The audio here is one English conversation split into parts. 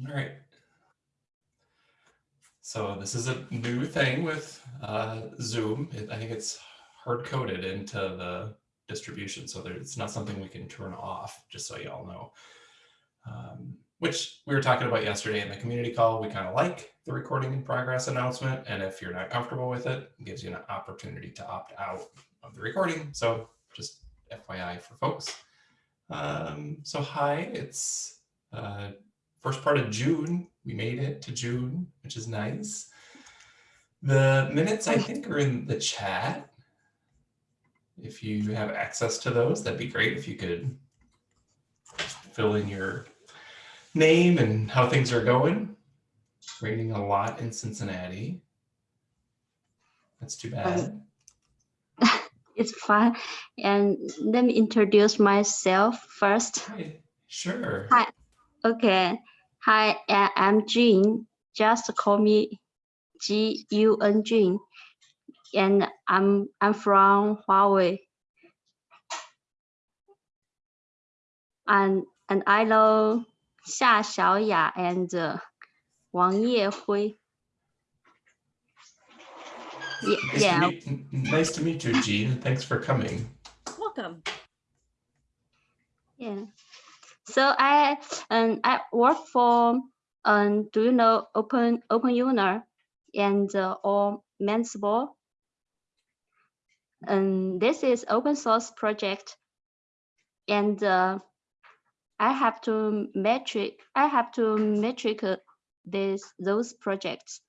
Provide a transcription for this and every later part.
All right. So this is a new thing with uh, Zoom. It, I think it's hard coded into the distribution, so there, it's not something we can turn off, just so you all know. Um, which we were talking about yesterday in the community call. We kind of like the recording in progress announcement. And if you're not comfortable with it, it gives you an opportunity to opt out of the recording. So just FYI for folks. Um, so hi, it's uh, first part of June. We made it to June, which is nice. The minutes, I think, are in the chat. If you have access to those, that'd be great. If you could fill in your name and how things are going. Raining a lot in Cincinnati. That's too bad. Um, it's fine. And let me introduce myself first. Hi. Sure. Hi. Okay. Hi, I'm Jean. Just call me G U N Jean. And I'm I'm from Huawei. And and I know Xia Xiaoya and uh, Wang Yehui. Yeah, Nice, yeah. To meet, nice to meet you, Jean. Thanks for coming. Welcome. Yeah. So I um I work for um do you know open Open Euler and uh, or Mansible. And this is open source project and uh, I have to metric I have to metric uh, this those projects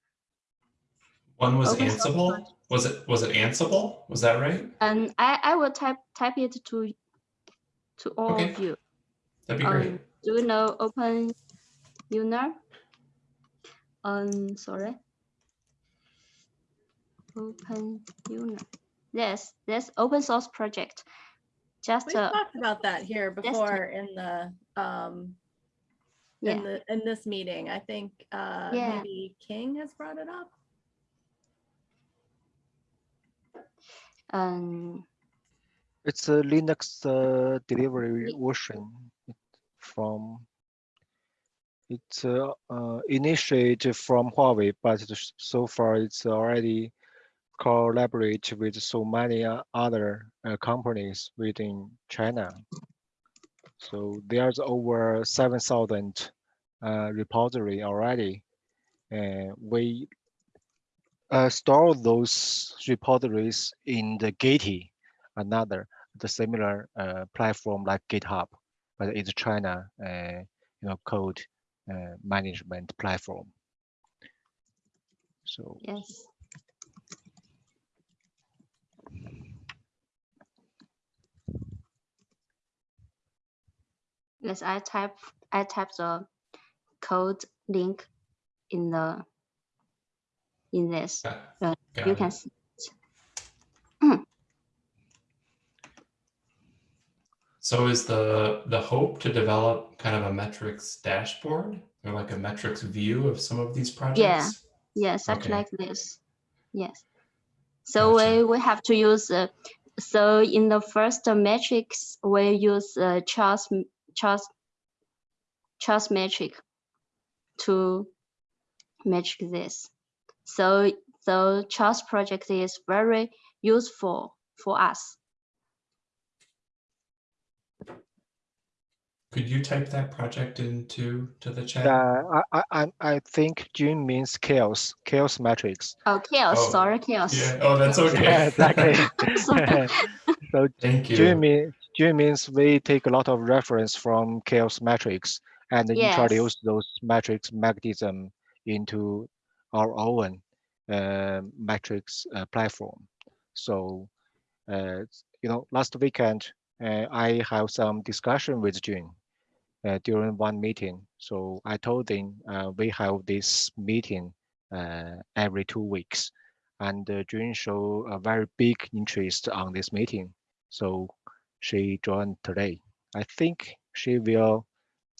One was Open Ansible. Was it was it Ansible? Was that right? and I I will type type it to to all Okay. of you. That'd be great. Um, do you know Open Euler? Um, sorry. Open Euler. Yes, this open source project. Just We uh, talked about that here Yes, before in the, um, yeah, in the, in this meeting. I think, uh, Yeah. maybe King has brought it up. um, It's a Linux uh, delivery version from it's uh, uh, initiated from Huawei, but so far it's already collaborate with so many uh, other uh, companies within China. So there's over 7,000 uh, repository already. And we uh, store those repositories in the Gitee, another the similar platform like GitHub, but it's China, uh, you know, code uh, management platform. So yes. Yes, I type I type the code link in the in this. Got, Uh, you it. can see. So is the the hope to develop kind of a metrics dashboard or like a metrics view of some of these projects? Yeah, Yes, Okay. like this. Yes. So Gotcha. we, we have to use, uh, so in the first matrix, we use uh, Charles, Charles, Charles metric to metric this. So, so Charles project is very useful for us. Could you type that project into to the chat? yeah, I, I, I- I think June means CHAOSS, CHAOSS matrix. Oh, CHAOSS, Oh, sorry, CHAOSS. Yeah. Oh, that's okay. Yeah, exactly. So Thank you. June mean June means we take a lot of reference from CHAOSS matrix and Yes. introduce those matrix mechanism into our own uh, matrix uh, platform. So, uh, you know, last weekend uh, I have some discussion with June uh, during one meeting. So I told them uh, we have this meeting uh, every two weeks, and uh, June show a very big interest on this meeting. So she joined today. I think she will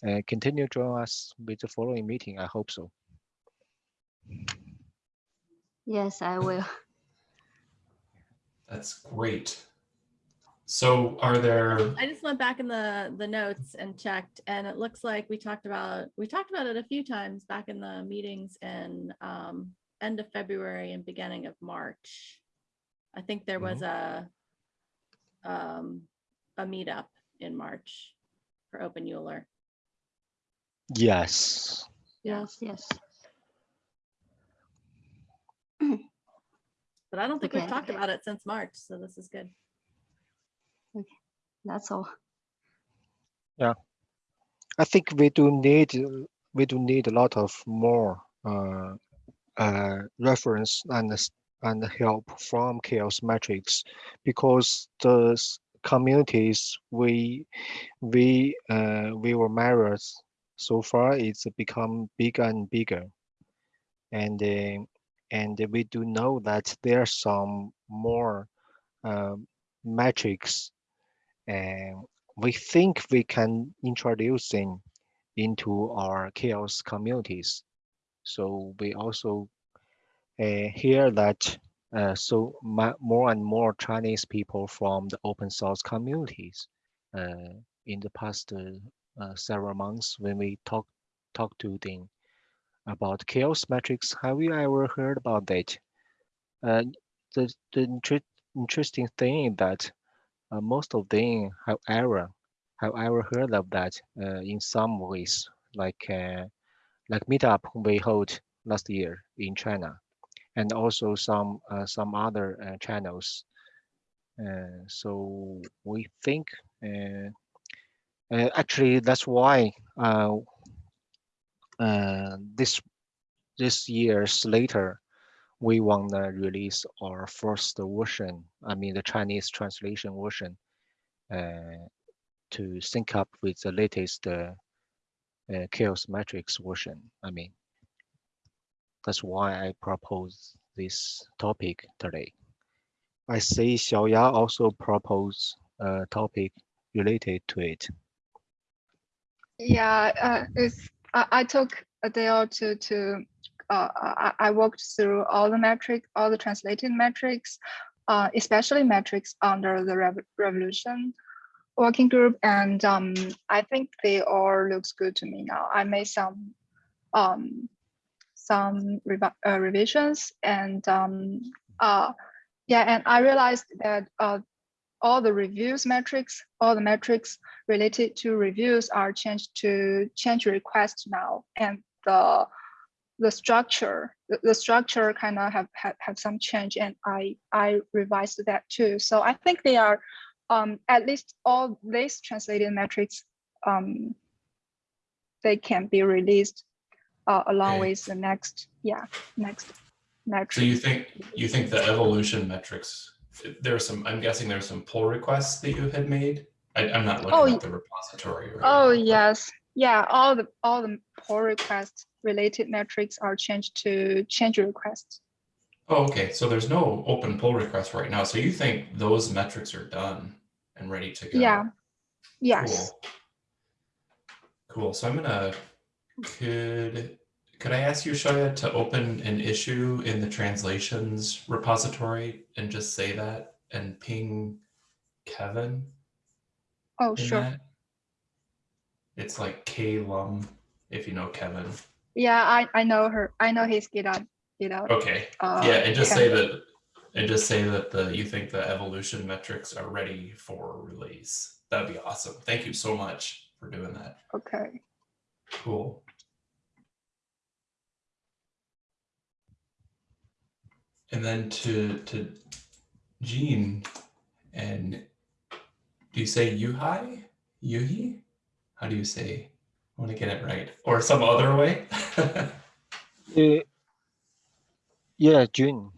uh, continue join us with the following meeting. I hope so. Yes, I will. That's great. So are there, I just went back in the, the notes and checked, and it looks like we talked about, we talked about it a few times back in the meetings in um, end of February and beginning of March. I think there was a um, a meetup in March for Open Euler. Yes. Yes, yes. But I don't think we've talked about it since March, so this is good. That's all. Yeah, I think we do need uh, we do need a lot of more uh, uh, reference and and help from CHAOSS metrics because the communities we we uh, we were married so far it's become bigger and bigger and uh, and we do know that there are some more um, metrics and we think we can introduce them into our CHAOSS communities. So we also uh, hear that uh, so more and more Chinese people from the open source communities uh, in the past uh, uh, several months when we talk talk to them about CHAOSS metrics. Have you ever heard about that? Uh, the the inter- interesting thing that uh, most of them have ever have ever heard of that uh, in some ways, like uh, like meetup we hold last year in China, and also some uh, some other uh, channels. Uh, so we think actually that's why this this years later we want to release our first version. I mean the Chinese translation version. Uh, to sync up with the latest uh, uh, CHAOSS metrics version. I mean, that's why I propose this topic today. I see Xiaoya also propose a topic related to it. Yeah, uh, it's I, I took a day or two to uh, I, walked through all the metrics, all the translated metrics, uh, especially metrics under the rev revolution working group, and um, I think they all looks good to me now. I made some um, some uh, revisions, and um, uh, yeah, and I realized that uh, all the reviews metrics, all the metrics related to reviews are changed to change request now, and the the structure the, the structure kind of have, have have some change, and I I revised that too. So I think they are um, at least all these translated metrics um, they can be released uh, along Okay. with the next yeah next metric. so you think, you think the evolution metrics, there's some, I'm guessing there's some pull requests that you had made? I, I'm not Oh, looking y- at the repository right Oh now, yes, yeah. All the all the pull request related metrics are changed to change requests. Oh, okay, so there's no open pull request right now, so you think those metrics are done and ready to go? Yeah. Yes. Cool. Cool. So I'm gonna could could I ask you, Shaya, to open an issue in the translations repository and just say that and ping Kevin Oh sure. that? It's like K Lum, if you know Kevin. Yeah, I I know her. I know his GitHub GitHub. Okay. Uh, Yeah, and just say that and just say that the you think the evolution metrics are ready for release. That'd be awesome. Thank you so much for doing that. Okay. Cool. And then to to Jean and do you say Yuhai? Yuhi? How do you say? I want to get it right. Or some other way? Uh, yeah, June.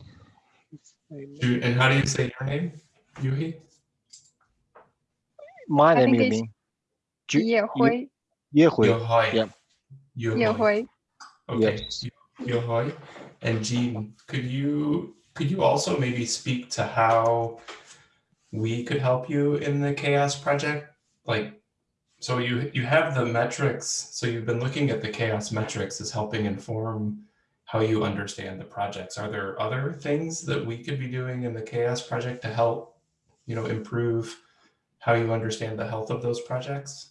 Ju- and how do you say your name? Yuhi? My I name think you it's mean? Ju- Ye Hui. Ye Hui. Yeah. Ye Yohoi. Okay. Yes. Yohoi. And Jean, could you could you also maybe speak to how we could help you in the CHAOSS project? Like so you you have the metrics, so you've been looking at the CHAOSS metrics as helping inform how you understand the projects. Are there other things that we could be doing in the CHAOSS project to help, you know, improve how you understand the health of those projects?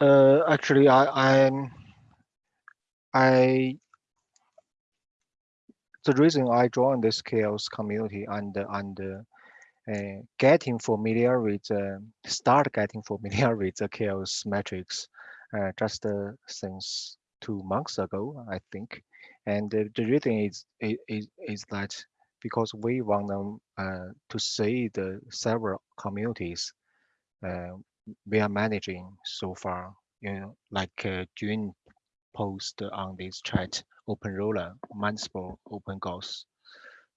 Uh, actually, I, I'm, I, the reason I joined this CHAOSS community and, and uh, getting familiar with, uh, start getting familiar with the CHAOSS metrics uh, just uh, since two months ago, I think. And uh, the reason is, is, is that because we want them uh, to see the several communities we are managing so far, you know, like uh, June post on this chat, Open Euler, multiple open goals.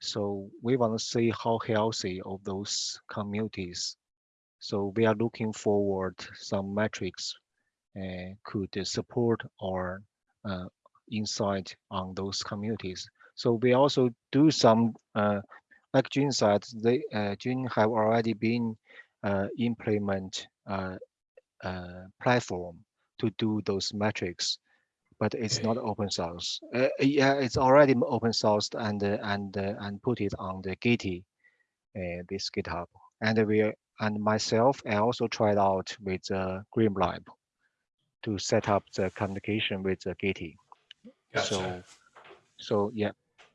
So we want to see how healthy of those communities. So we are looking forward some metrics uh, could support our uh, insight on those communities. So we also do some, uh, like June said, they uh, have already been uh, implement uh, uh, platform to do those metrics, but it's not open source. Uh, yeah, it's already open sourced and uh, and uh, and put it on the Gitee, uh, this GitHub. And we and myself, I also tried out with uh, GrimoireLab to set up the communication with the Gitee. Gotcha. So, so yeah,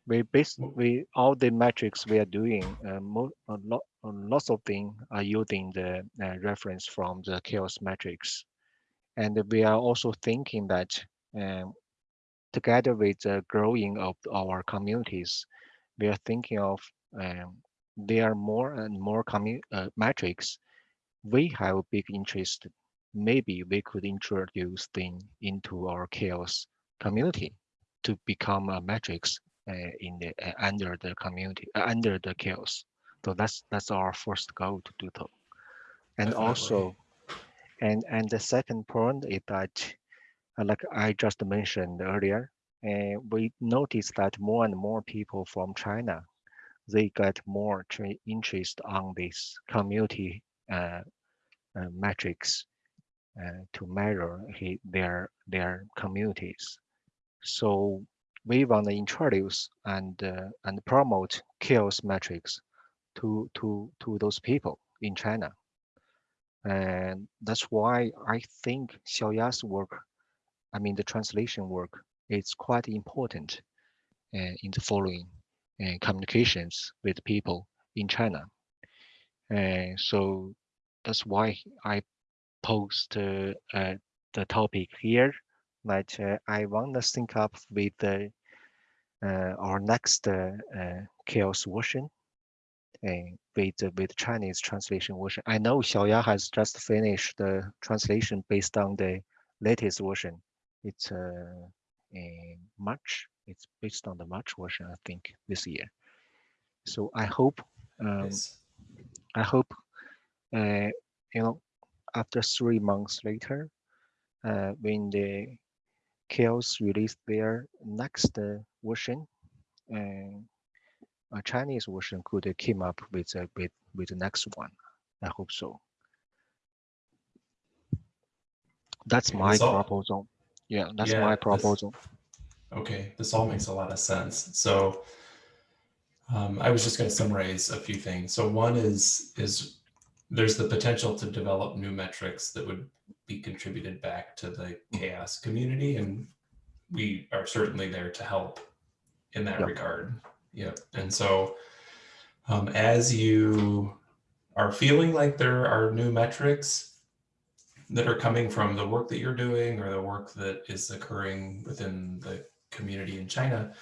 we basically all the metrics we are doing, uh, mo a lot, lots of things are using the uh, reference from the CHAOSS metrics, and we are also thinking that um, together with the growing of our communities, we are thinking of um, there are more and more uh, metrics. We have a big interest. Maybe we could introduce them into our CHAOSS community to become a metrics uh, in the uh, under the community uh, under the CHAOSS. So that's that's our first goal to do so. And Definitely. also, and and the second point is that, like I just mentioned earlier, uh, we noticed that more and more people from China, they get more interest on this community uh, uh, metrics uh, to measure he, their their communities. So we want to introduce and uh, and promote CHAOSS metrics to to to those people in China. And that's why I think Xiaoya's work, I mean the translation work, is quite important uh, in the following uh, communications with people in China. And so that's why I post uh, uh, the topic here that uh, I want to sync up with uh, our next uh, uh, CHAOSS version uh, with with Chinese translation version. I know Xiaoya has just finished the translation based on the latest version. It's a, in March. It's based on the March version, I think, this year. So I hope um, Yes. I hope, uh, you know, after three months later, uh, when the CHAOSS release their next uh, version, uh, a Chinese version could uh, came up with uh, with with the next one. I hope so. That's my that's all- proposal. Yeah, that's Yeah, my proposal. Okay, this all makes a lot of sense. So um, I was just going to summarize a few things. So one is is there's the potential to develop new metrics that would be contributed back to the CHAOSS community, and we are certainly there to help in that Yep. regard. Yep. And so um, as you are feeling like there are new metrics that are coming from the work that you're doing or the work that is occurring within the community in China,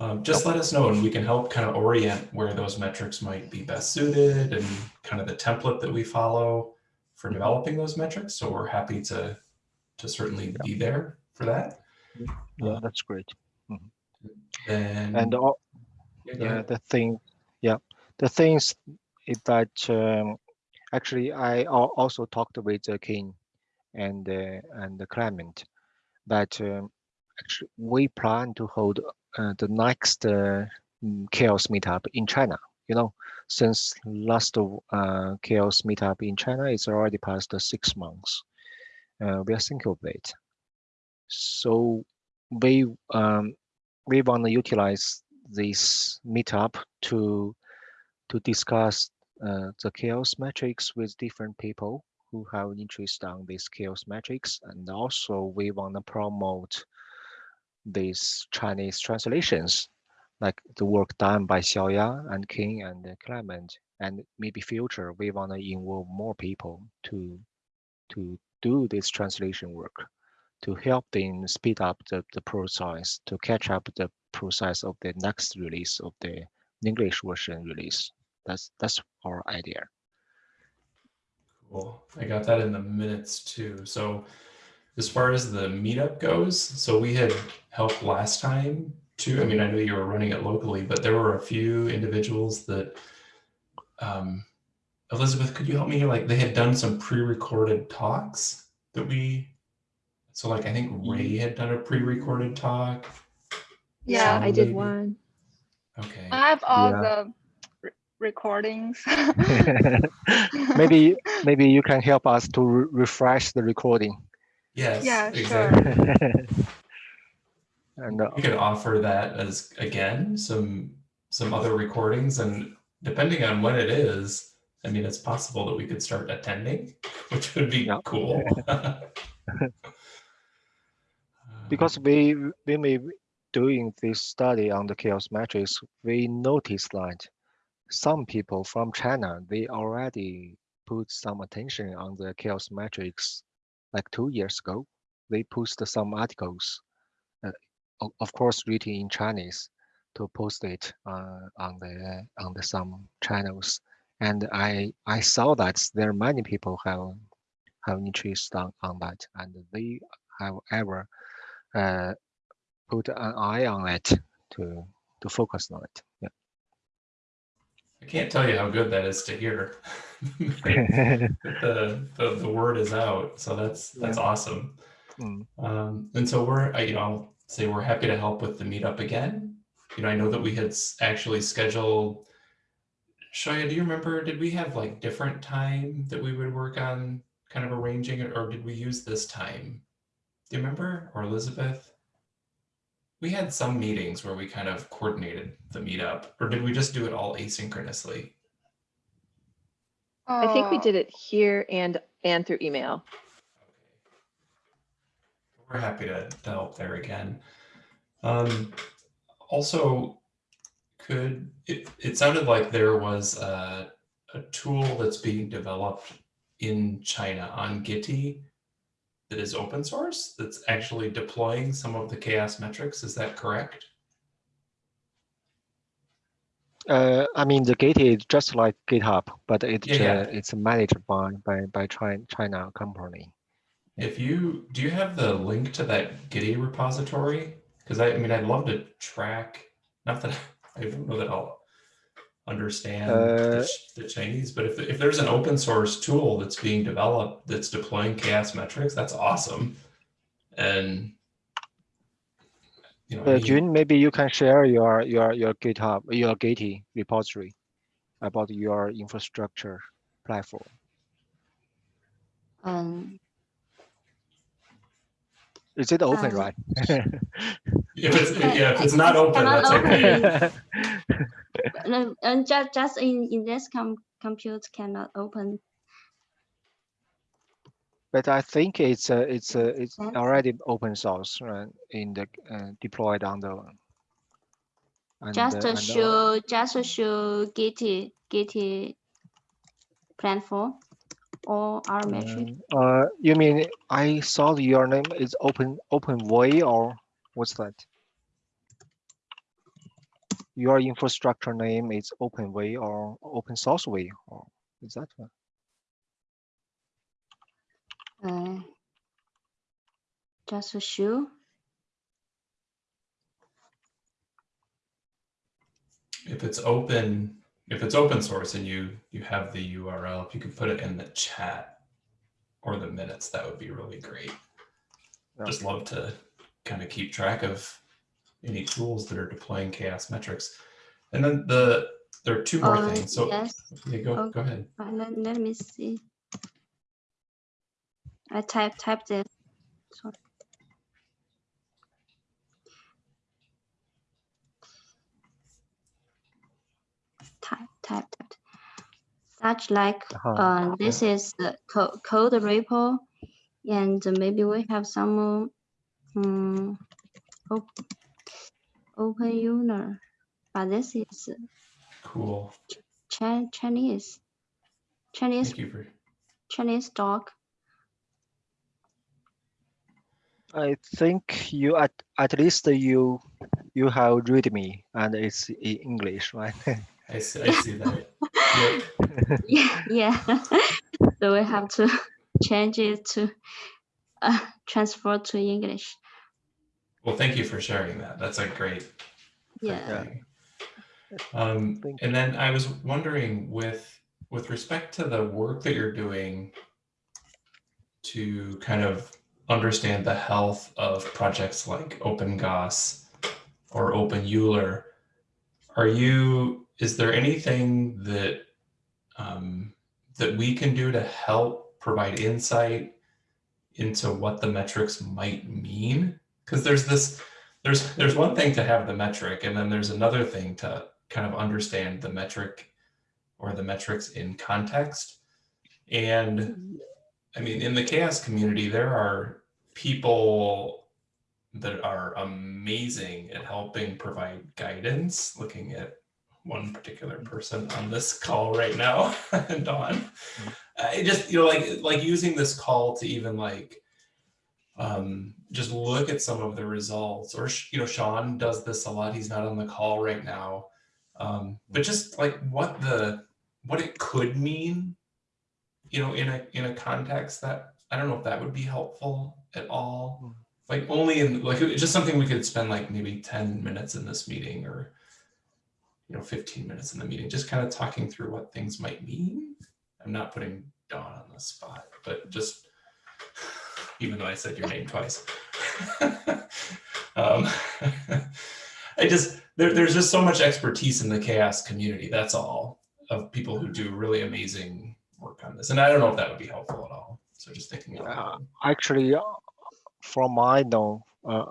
um, just let us know and we can help kind of orient where those metrics might be best suited and kind of the template that we follow for developing those metrics. So we're happy to to certainly be there for that. Yeah, that's great. And, And all, yeah, yeah the thing yeah the things is that um, actually i also talked with uh, king and uh, and the clement that um, actually we plan to hold uh, the next uh, mm, CHAOSS meetup in china you know? Since last CHAOSS meetup in china it's already past six months. We are thinking of it. So we um, we want to utilize this meetup to to discuss uh, the CHAOSS metrics with different people who have interest on this CHAOSS metrics, and also we want to promote these Chinese translations, like the work done by Xiaoya and King and Clement, and maybe future we want to involve more people to to do this translation work to help them speed up the, the process to catch up the process of the next release of the English version release. That's that's our idea. Cool. I got that in the minutes too. So as far as the meetup goes, so we had helped last time too. I mean, I know you were running it locally, but there were a few individuals that um Elizabeth, could you help me? Like they had done some pre-recorded talks that we so like I think Ray had done a pre-recorded talk. Yeah, So I did one. Okay. I have all Yeah. the re- recordings. maybe maybe you can help us to re- refresh the recording. Yes. Yeah, sure. exactly. and uh, We could offer that as again some some other recordings and depending on when it is, I mean it's possible that we could start attending, which would be Yeah. cool. because we we may doing this study on the CHAOSS matrix, we noticed that some people from China they already put some attention on the CHAOSS metrics like two years ago. They posted some articles, uh, of course written in Chinese, to post it uh, on the on the some channels. And I I saw that there are many people have have interest on, on that, and they have ever uh, put an eye on it to to focus on it. Yeah. I can't tell you how good that is to hear. the, the the word is out, so that's that's awesome. Mm. Um, and so we're, I, you know, I'll say we're happy to help with the meetup again. You know, I know that we had actually scheduled. Shoya, do you remember? Did we have like different time that we would work on kind of arranging it, or did we use this time? Do you remember, or Elizabeth? We had some meetings where we kind of coordinated the meetup, or did we just do it all asynchronously? I think we did it here and, and through email. We're happy to, to help there again. Um, also, could it, it sounded like there was a, a tool that's being developed in China on Gitee that is open source that's actually deploying some of the CHAOSS metrics. Is that correct? Uh, I mean, the Git is just like GitHub, but it's Yeah, uh, it's managed by by by China China company. If you do you have the link to that Gitee repository? Because I, I mean, I'd love to track. Not that I don't know that I'll understand the, Uh, Ch- the Chinese, but if if there's an open source tool that's being developed that's deploying CHAOSS metrics, that's awesome. And you know, Uh, any- June, maybe you can share your your your GitHub your Git repository about your infrastructure platform. Um, Is it open, Um, right? if it's yeah, if it's not open, Cannot that's okay. no, and just just in in this com compute cannot open. But I think it's uh, it's uh, it's already open source right, in the uh, deployed on the. and, Just uh, to show just show Gitee Gitee platform or our metric. um, Uh, you mean I saw your name is open open way or what's that? Your infrastructure name is open way or open source way or is that one? Uh, just to show. if it's open if it's open source and you you have the url if you could put it in the chat or the minutes that would be really great Yeah. just love to kind of keep track of any tools that are deploying CHAOSS metrics and then the there are two more Uh, things so yes. yeah, go Oh. go ahead Uh, let, let me see. I type type this. Sorry. type that. Such like, Uh-huh. uh, this is the co- code repo, and maybe we have some, um, op- open user, but this is Cool. Chi- Chinese, Chinese, Thank you for Chinese doc. I think you at at least you you have read me and it's in English, right? I see, I see that. Yeah, yeah. So we have to change it to uh, transfer to English. Well, thank you for sharing that. That's a great Yeah. thing. Um, and then I was wondering with with respect to the work that you're doing to kind of understand the health of projects like openGauss or Open Euler, are you is there anything that um, that we can do to help provide insight into what the metrics might mean? Because there's this there's there's one thing to have the metric and then there's another thing to kind of understand the metric or the metrics in context. And i mean in the CHAOSS community there are people that are amazing at helping provide guidance. Looking at one particular person on this call right now dawn. Mm-hmm. Uh, I just you know like like using this call to even like um, just look at some of the results or, you know, Sean does this a lot. He's not on the call right now. Um, but just like what the, what it could mean, you know, in a, in a context that, I don't know if that would be helpful at all. Like only in, like, it's just something we could spend like maybe 10 minutes in this meeting or, you know, 15 minutes in the meeting, just kind of talking through what things might mean. I'm not putting Dawn on the spot, but just, even though I said your name twice. um, I just there, there's just so much expertise in the CHAOSS community. That's all of people who do really amazing work on this, and I don't know if that would be helpful at all. So just thinking Yeah. Actually, uh, from my know, uh,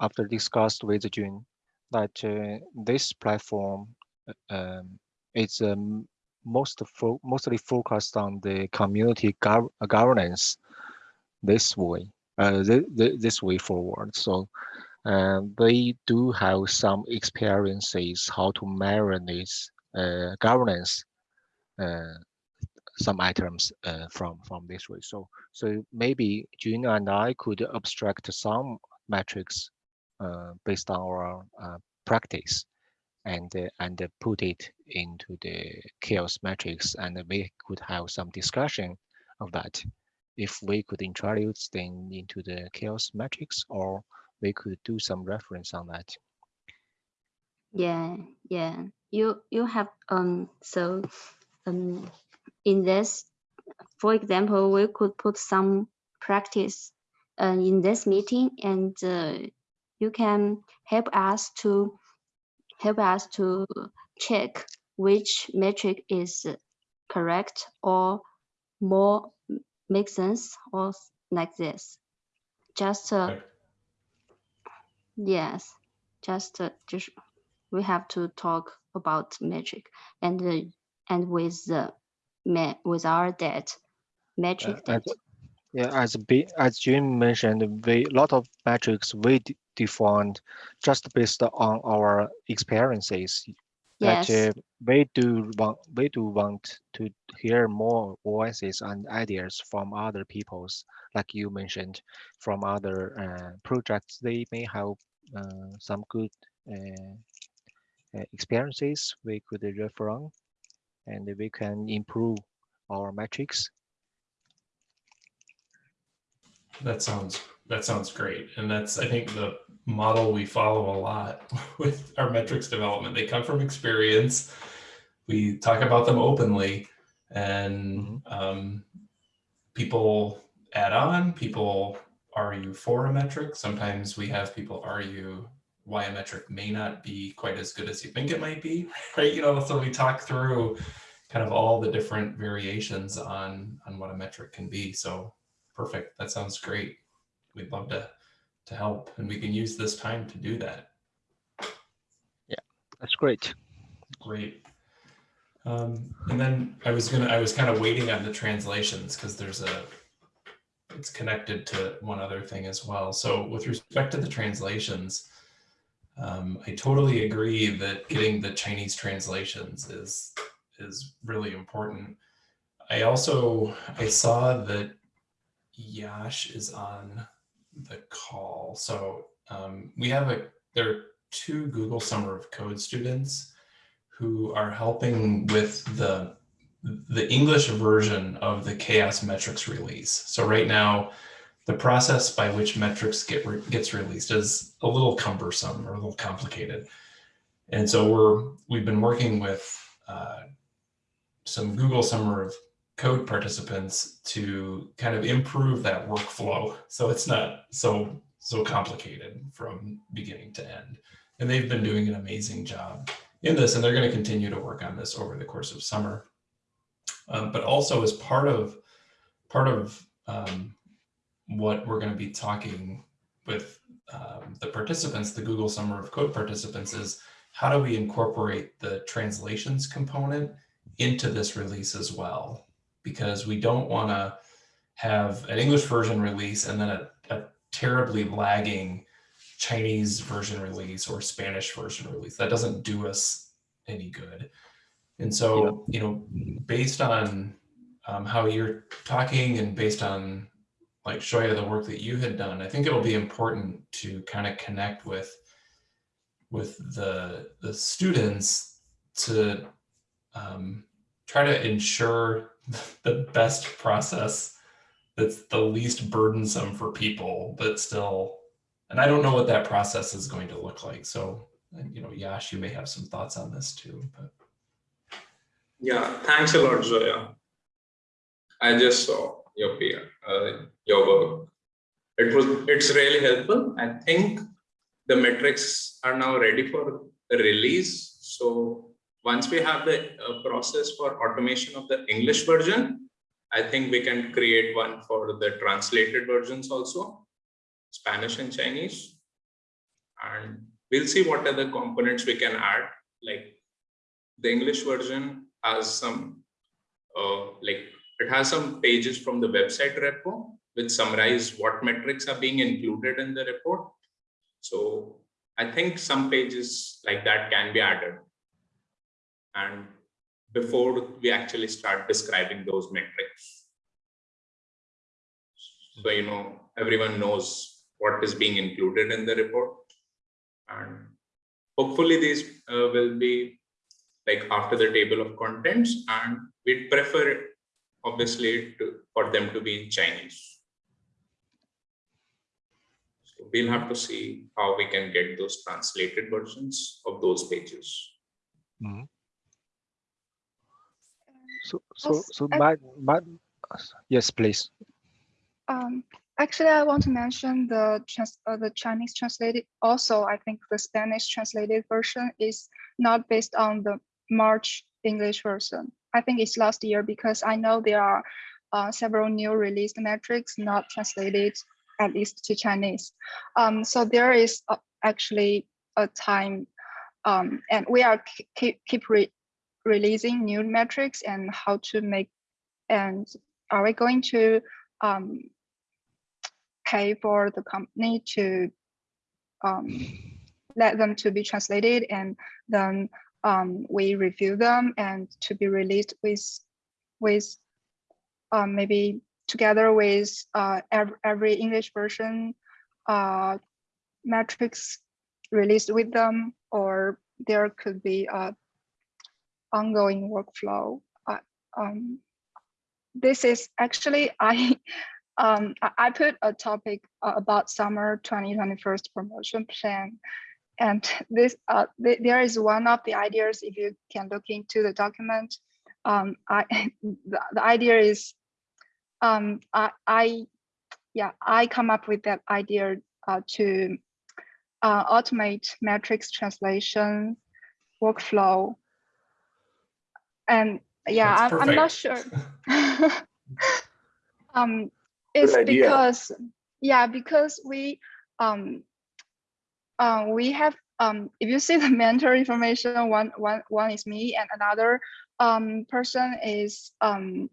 after discussed with June, that uh, this platform uh, um, is um, most fo- mostly focused on the community gov- uh, governance this way, uh, th- th- this way forward. So uh, they do have some experiences how to this uh, governance some items uh, from from this way. So so maybe June and I could abstract some metrics uh, based on our uh, practice and and put it into the CHAOSS metrics, and we could have some discussion of that. If we could introduce them into the CHAOSS metrics, or we could do some reference on that. Yeah, yeah. You you have um so um in this, for example, we could put some practice uh, in this meeting, and uh, you can help us to help us to check which metric is correct or more make sense or like this. Just uh, Okay. Yes, just uh, just we have to talk about metric and uh, and with the ma with our debt metric as debt. Yeah, as B, as Jim mentioned, we lot of metrics we defined just based on our experiences. That uh, we do want we do want to hear more voices and ideas from other people's, like you mentioned, from other uh, projects. They may have uh, some good uh, uh, experiences we could refer on, and we can improve our metrics. That sounds that sounds great, and that's I think the model we follow a lot with our metrics development. They come from experience. We talk about them openly, and um, people add on. People argue for a metric. Sometimes we have people argue why a metric may not be quite as good as you think it might be. Right? You know, so we talk through kind of all the different variations on on what a metric can be. So perfect. That sounds great. We'd love to to help, and we can use this time to do that. Yeah, that's great. Great. Um, and then I was gonna, I was kind of waiting on the translations because there's a, it's connected to one other thing as well. So with respect to the translations, um, I totally agree that getting the Chinese translations is is really important. I also I saw that Yash is on the call. So um, we have a there are two Google Summer of Code students who are helping with the the English version of the CHAOSS metrics release. So right now, the process by which metrics get re gets released is a little cumbersome or a little complicated. And so we're we've been working with uh, some Google Summer of Code participants to kind of improve that workflow so it's not so so complicated from beginning to end. And they've been doing an amazing job in this, and they're going to continue to work on this over the course of summer. Um, but also as part of part of um, what we're going to be talking with um, the participants, the Google Summer of Code participants is how do we incorporate the translations component into this release as well? Because we don't want to have an English version release and then a, a terribly lagging Chinese version release or Spanish version release. That doesn't do us any good. And so, you know, based on um, how you're talking and based on like Shoya, the work that you had done, I think it'll be important to kind of connect with with the the students to um, try to ensure the best process that's the least burdensome for people, but still, and I don't know what that process is going to look like. So, you know, Yash, you may have some thoughts on this too, but. Yeah, thanks a lot, Zoya. I just saw your peer, uh, your work. It was, it's really helpful. I think the metrics are now ready for release. So once we have the uh, process for automation of the English version, I think we can create one for the translated versions also, Spanish and Chinese. And we'll see what other components we can add, like the English version has some, uh, like it has some pages from the website repo which summarize what metrics are being included in the report. So I think some pages like that can be added. And before we actually start describing those metrics. So, you know, everyone knows what is being included in the report. And hopefully these uh, will be like after the table of contents and we'd prefer obviously to, for them to be in Chinese. So we'll have to see how we can get those translated versions of those pages. Mhm. So, so, so I- my, my, yes, please. Um, actually, I want to mention the trans uh, the Chinese translated. Also, I think the Spanish translated version is not based on the March English version. I think it's last year because I know there are uh, several new released metrics not translated at least to Chinese. Um, so there is uh, actually a time, um, and we are keep keep re releasing new metrics and how to make. And are we going to um, pay for the company to um, let them to be translated and then um, we review them and to be released with with um, maybe together with uh, every, English version uh, metrics released with them or there could be a ongoing workflow. Uh, um, this is actually I um, I, put a topic uh, about summer 2021 promotion plan. And this, uh, th there is one of the ideas, if you can look into the document, um, I, the, the idea is, um, I, I, yeah, I come up with that idea uh, to uh, automate metrics translation workflow. And yeah, That's I'm, I'm not sure. um, it's because yeah because we um uh, we have um if you see the mentor information one one one is me and another um, person is um,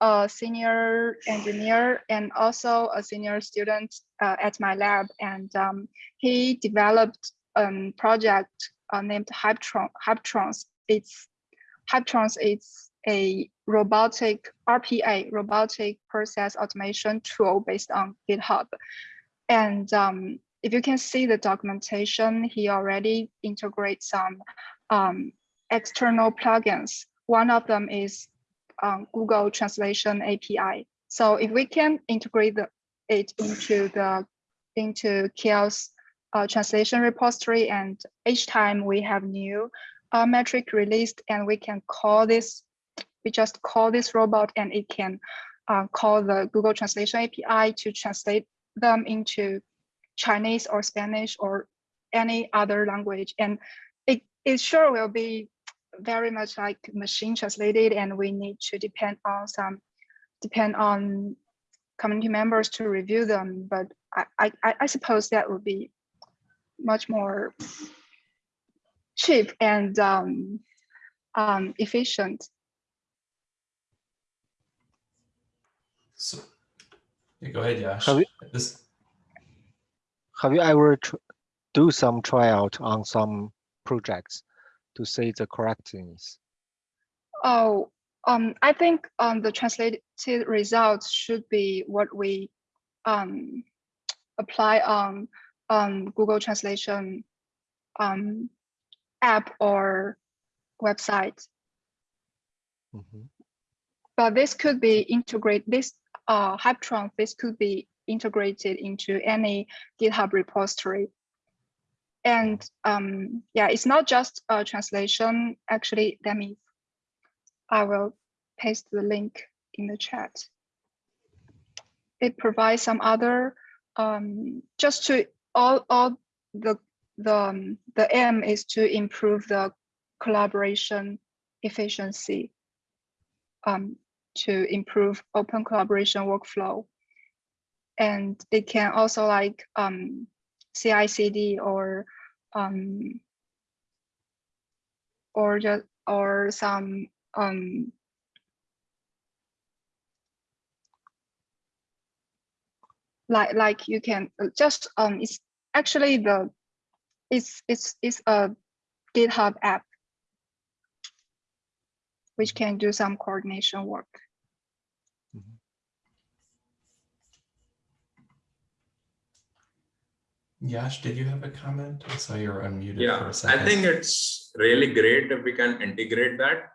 a senior engineer and also a senior student uh, at my lab. And um, he developed a um, project uh, named Hyptron, Hypertrons. It's Hypertrons is a robotic RPA, robotic process automation tool based on GitHub. And um, if you can see the documentation, he already integrates some um, external plugins. One of them is um, Google Translation API. So if we can integrate the, it into the into Kiel's uh, translation repository, and each time we have new uh, metric released, and we can call this, we just call this robot, and it can uh, call the Google Translation API to translate them into Chinese or Spanish or any other language. And it, it sure will be very much like machine translated and we need to depend on some, depend on community members to review them. But I, I, I suppose that would be much more cheap and um, um, efficient. So, yeah, go ahead, Yash. Have you- This, Have you ever do some tryout on some projects to see the correctness? Oh, um, I think um, the translated results should be what we um, apply on um, Google Translation um, app or website. Mhm. But this could be integrate this uh, Hypertron. This could be integrated into any GitHub repository. And um, yeah, it's not just a translation. Actually, let me. I will paste the link in the chat. It provides some other um, just to all all the the um, the aim is to improve the collaboration efficiency um, to improve open collaboration workflow. And it can also like um, CI/CD or um, or just or some um, like like you can uh, just um it's actually the it's it's it's a GitHub app which can do some coordination work. Mm-hmm. Yash, did you have a comment? I saw you're unmuted for Yeah, a I second. think it's really great if we can integrate that.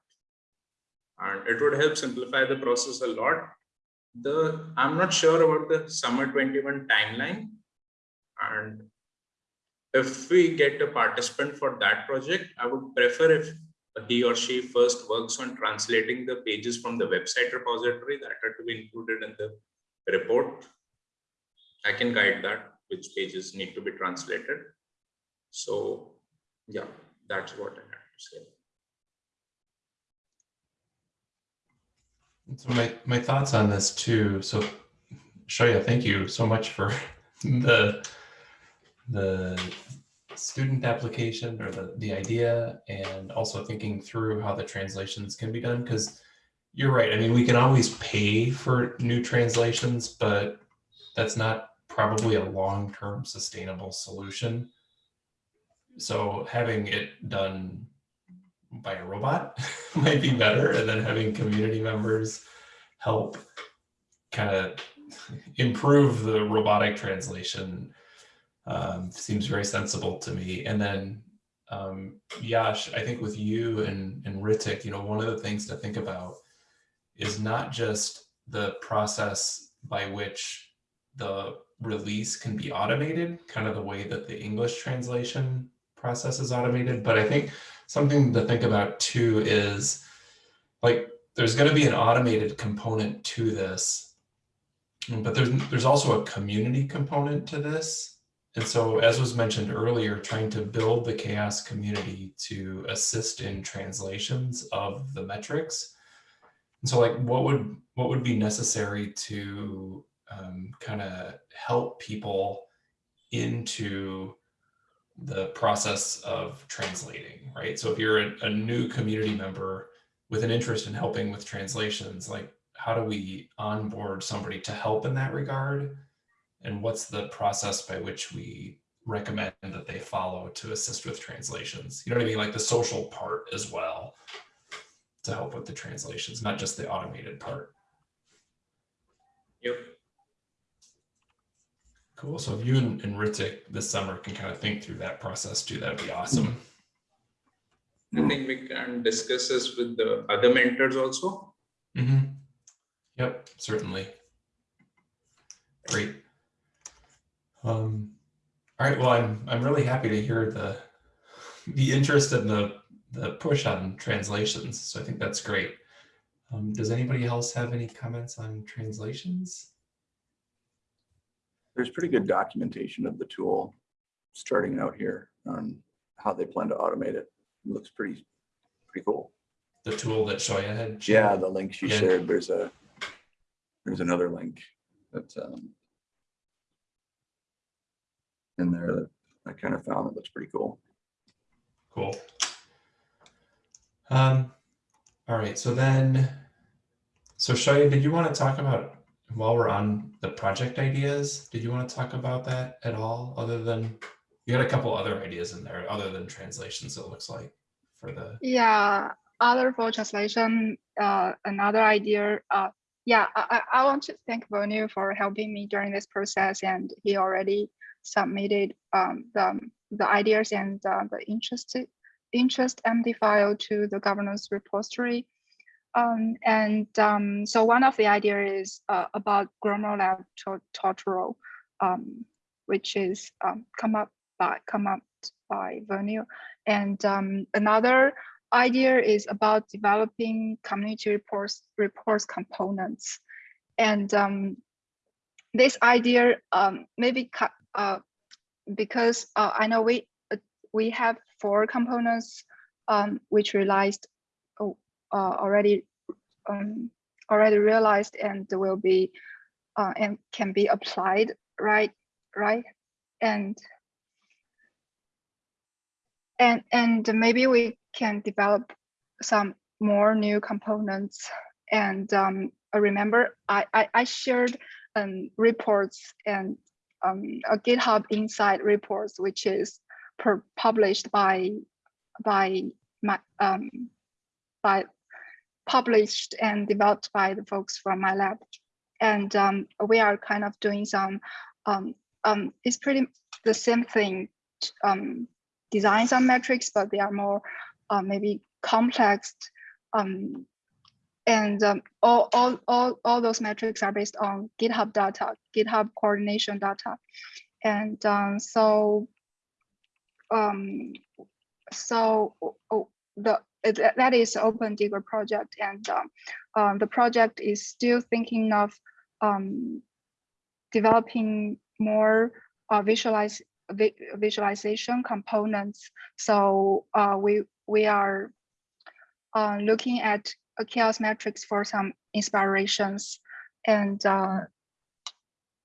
And it would help simplify the process a lot. The, I'm not sure about the summer 21 timeline. And if we get a participant for that project, I would prefer if he or she first works on translating the pages from the website repository that are to be included in the report. I can guide that, which pages need to be translated. So yeah, that's what I have to say. So my, my thoughts on this too. So Xiaoya, thank you so much for the the student application or the, the idea and also thinking through how the translations can be done because you're right. I mean, we can always pay for new translations, but that's not probably a long-term sustainable solution. So having it done by a robot might be better and then having community members help kind of improve the robotic translation um, seems very sensible to me. And then um, Yash, I think with you and, and Ritik, you know, one of the things to think about is not just the process by which the release can be automated, kind of the way that the English translation process is automated, but I think something to think about too is like there's going to be an automated component to this but there's there's also a community component to this and so as was mentioned earlier trying to build the CHAOSS community to assist in translations of the metrics and so like what would what would be necessary to um, kind of help people into the process of translating, right? So if you're a, a new community member with an interest in helping with translations, like how do we onboard somebody to help in that regard? And what's the process by which we recommend that they follow to assist with translations? You know what I mean? Like the social part as well to help with the translations, not just the automated part. Yep. Cool. So if you and, and Ritik this summer can kind of think through that process too, that'd be awesome. I think we can discuss this with the other mentors also. Mm-hmm. Yep, certainly. Great. Um, all right. Well, I'm I'm really happy to hear the the interest and the the push on translations. So I think that's great. Um, does anybody else have any comments on translations? there's pretty good documentation of the tool starting out here on how they plan to automate it. It looks pretty, pretty cool. The tool that Xiaoya had. Yeah, the link she Yeah. shared, there's a, there's another link that's um, in there that I kind of found that looks pretty cool. Cool. Um, all right, so then, so Xiaoya, did you want to talk about, while we're on the project ideas, did you want to talk about that at all, other than, you had a couple other ideas in there, other than translations, it looks like, for the, Yeah, other for translation, uh, another idea, uh, yeah, I, I I want to thank Vonu for helping me during this process and he already submitted, um, the, the ideas and, uh, the interest, interest MD file to the governance repository. Um, and, um, so one of the idea is, uh, about GrimoireLab to- tutorial, um, which is, um, come up by, come up by Vonu. And, um, another idea is about developing community reports reports components and um, this idea maybe uh, because uh, I know we uh, we have four components um, which realized oh, uh, already um, already realized and will be uh, and can be applied right right? And and and maybe we can develop some more new components. And um, remember I, I, I shared um, reports and um, a GitHub Insight reports, which is published by by my um, by published and developed by the folks from my lab, and um, we are kind of doing some um, um, it's pretty the same thing um, design some metrics, but they are more uh, maybe complex. Um, and um, all, all, all, all those metrics are based on GitHub data, GitHub coordination data. And um, so, um, so oh, the it, that is OpenDigger project, and um, um, the project is still thinking of um, developing more uh, visualize vi visualization components. So uh, we we are uh, looking at a CHAOSS metrics for some inspirations, and uh,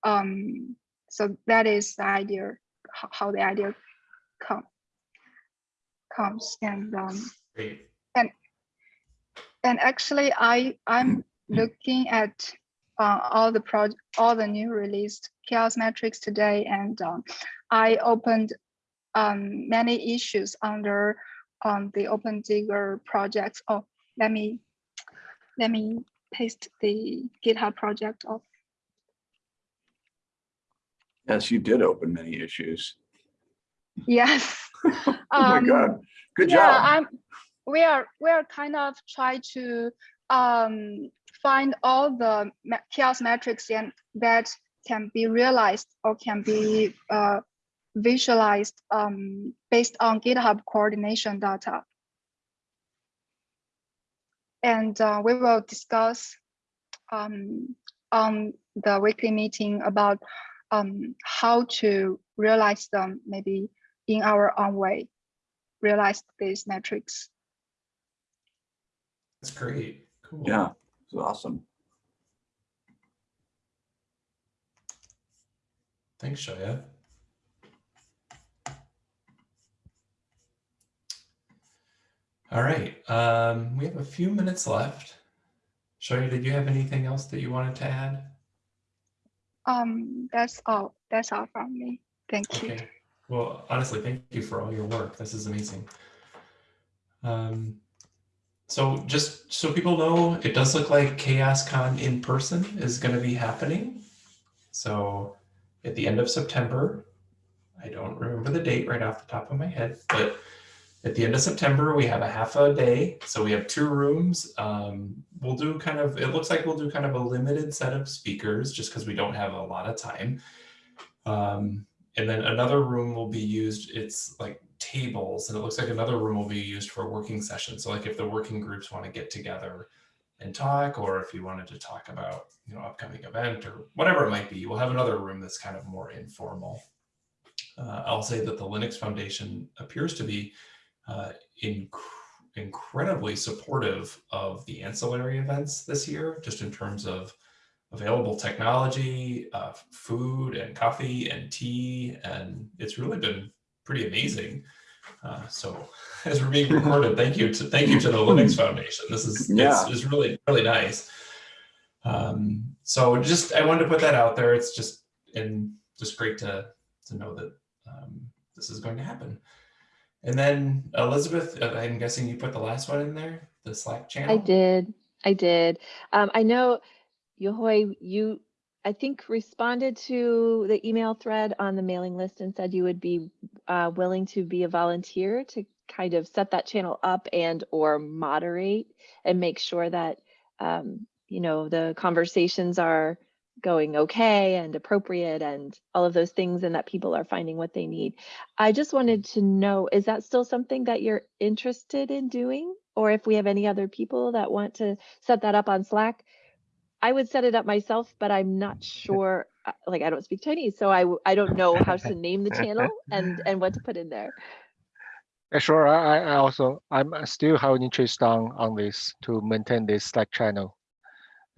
um, so that is the idea how, how the idea come comes and um, great. and actually I I'm looking at uh, all the project all the new released CHAOSS metrics today and um, I opened um, many issues under um, the OpenDigger projects. Oh, let me let me paste the GitHub project of Yes, you did open many issues. yes. Oh my Um, God, good yeah, job. I'm we are we are kind of trying to um find all the CHAOSS metrics and that can be realized or can be uh visualized um based on GitHub coordination data. And uh, we will discuss um on the weekly meeting about um how to realize them maybe in our own way realize these metrics. That's great. Cool. Yeah, it's awesome. Thanks, Xiaoya. All right. Um, we have a few minutes left. Xiaoya, did you have anything else that you wanted to add? Um, that's all. That's all from me. Thank you. Okay. Well, honestly, thank you for all your work. This is amazing. Um, so just so people know, it does look like CHAOSScon in person is going to be happening. So at the end of September, I don't remember the date right off the top of my head, but at the end of September, we have a half a day. So we have two rooms. Um, we'll do kind of, it looks like we'll do kind of a limited set of speakers just because we don't have a lot of time. Um, and then another room will be used, it's like tables, and it looks like another room will be used for working sessions. So like if the working groups want to get together and talk, or if you wanted to talk about, you know, upcoming event or whatever it might be, we'll have another room that's kind of more informal. Uh, I'll say that the Linux Foundation appears to be uh, inc incredibly supportive of the ancillary events this year, just in terms of available technology, uh, food and coffee and tea, and it's really been pretty amazing. Uh, so as we're being recorded, thank you to thank you to the Linux Foundation. This is Yeah. it's, it's really really nice. Um, so just I wanted to put that out there. It's just and just great to to know that um, this is going to happen. And then Elizabeth, uh, I'm guessing you put the last one in there, the Slack channel. I did. I did. Um, I know, Yehui, you, I think responded to the email thread on the mailing list and said you would be uh, willing to be a volunteer to kind of set that channel up and or moderate and make sure that, um, you know, the conversations are going okay and appropriate and all of those things and that people are finding what they need. I just wanted to know, is that still something that you're interested in doing? Or if we have any other people that want to set that up on Slack? I would set it up myself, but I'm not sure, uh, like I don't speak Chinese, so I, I don't know how to name the channel and, and what to put in there. Sure. I, I also I'm still have an interest on on this to maintain this Slack channel.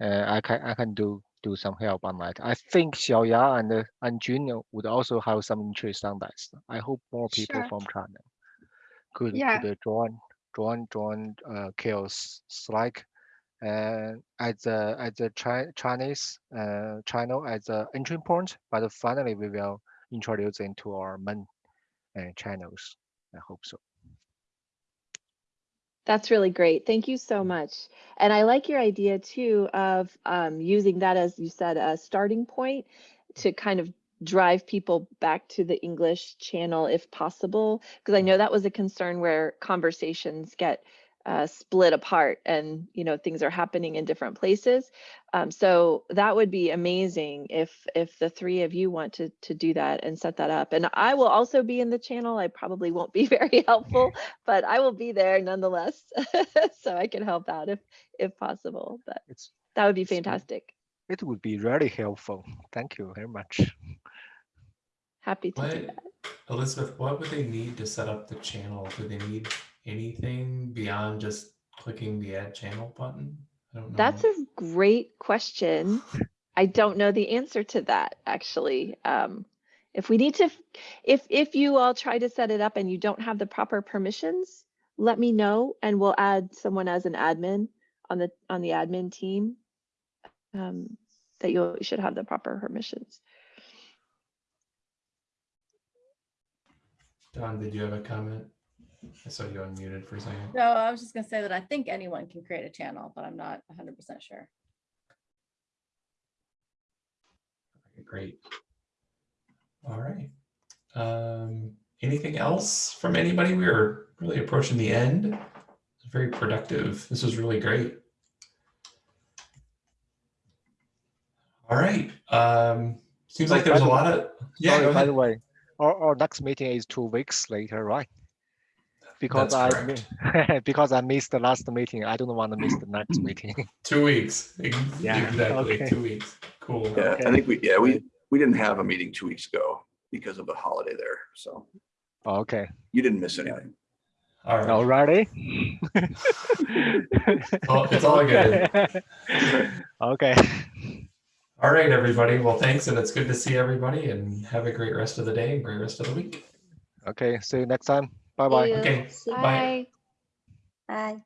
Uh, I can I can do do some help on that. I think Xiaoya and uh, and Jun would also have some interest on that. I hope more people Sure. from China could Yeah. could uh, join join join uh, CHAOSS Slack. And as a as a Chi Chinese uh, channel as a entry point, but finally we will introduce into our main uh, channels. I hope so. That's really great. Thank you so much. And I like your idea too of um, using that as you said, a starting point to kind of drive people back to the English channel if possible. Because I know that was a concern where conversations get uh, split apart and you know things are happening in different places. Um, so that would be amazing if if the three of you want to to do that and set that up. And I will also be in the channel. I probably won't be very helpful, but I will be there nonetheless, so I can help out if if possible. But It's that would be fantastic. it would be really helpful. Thank you very much. Happy to do What, that. Elizabeth, what would they need to set up the channel? Do they need anything beyond just clicking the add channel button? I don't know. That's a great question. I don't know the answer to that actually. Um, if we need to, if if you all try to set it up and you don't have the proper permissions, let me know and we'll add someone as an admin on the on the admin team. Um, that you should have the proper permissions. Don, did you have a comment? I saw you unmuted for a second. No, I was just gonna say that I think anyone can create a channel, but I'm not hundred percent sure. Okay, Great. All right. Um, anything else from anybody? We are really approaching the end. Very productive. This was really great. All right. Um, seems So like there's a lot of yeah. Sorry, by the way, our, our next meeting is two weeks later, right? Because That's I because I missed the last meeting. I don't want to miss the next mm. meeting. Two weeks. Yeah, Exactly. okay. Two weeks. Cool. Yeah, Okay. I think we, yeah, we, we didn't have a meeting two weeks ago because of the holiday there. So okay, you didn't miss anything. All right. alrighty. all- it's all good. Okay. All right, everybody. Well, thanks. And it's good to see everybody and have a great rest of the day and great rest of the week. Okay. See you next time. Bye bye. Okay, Bye. Bye. Bye.